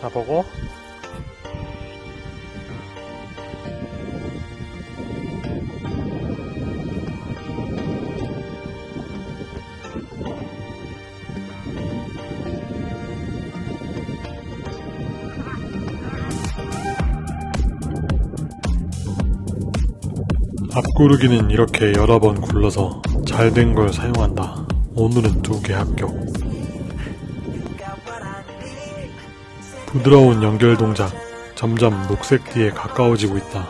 자, 보고. 앞구르기는 이렇게 여러 번 굴러서 잘 된 걸 사용한다. 오늘은 두 개 합격. 부드러운 연결 동작. 점점 녹색 띠에 가까워지고 있다.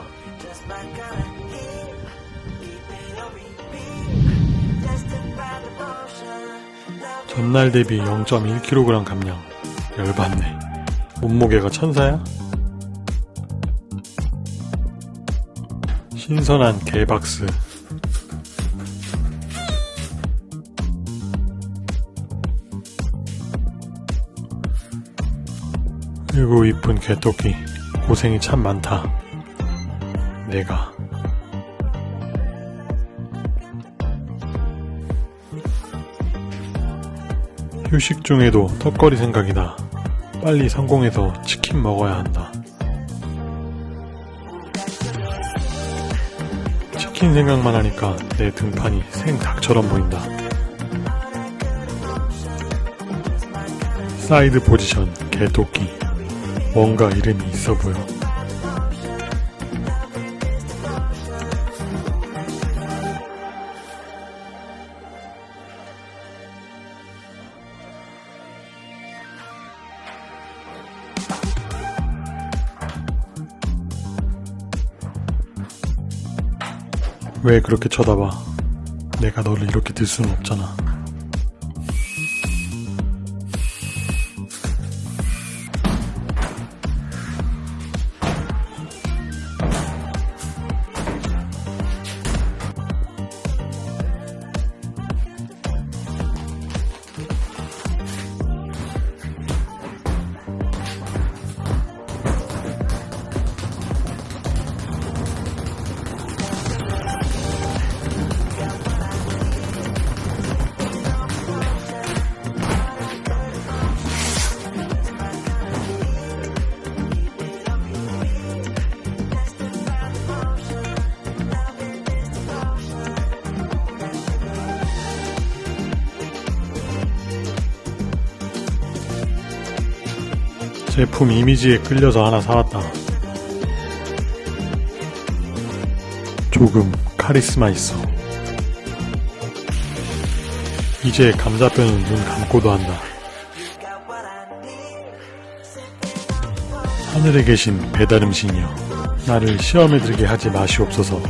전날 대비 0.1kg 감량. 열받네. 몸무게가 천사야? 신선한 개박스. 그리고 이쁜 개토끼. 고생이 참 많다. 내가. 휴식 중에도 턱걸이 생각이다. 빨리 성공해서 치킨 먹어야 한다. 치킨 생각만 하니까 내 등판이 생닭처럼 보인다. 사이드 포지션 개토끼. 뭔가 이름이 있어 보여. 왜 그렇게 쳐다봐? 내가 너를 이렇게 들 수는 없잖아. 제품 이미지에 끌려서 하나 사왔다. 조금 카리스마 있어. 이제 감자뼈는 눈 감고도 한다. 하늘에 계신 배달음식이여. 나를 시험에 들게 하지 마시옵소서.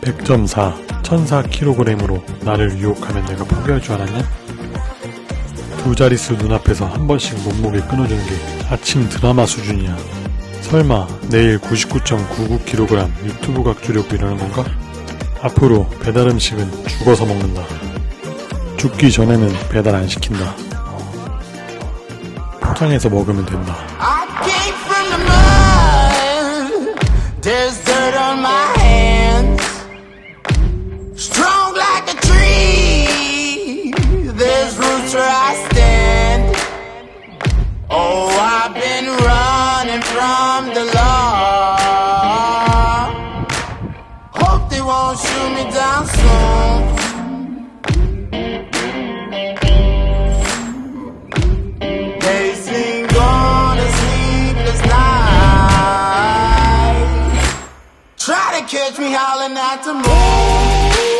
100.4, 1004kg으로 나를 유혹하면 내가 포기할 줄 알았냐? 두 자릿수 눈앞에서 한 번씩 몸무게 끊어주는 게 아침 드라마 수준이야. 설마 내일 99.99kg 유튜브 각 주려고 이러는 건가? 앞으로 배달 음식은 죽어서 먹는다. 죽기 전에는 배달 안 시킨다. 포장해서 먹으면 된다. Catch me howling at the moon.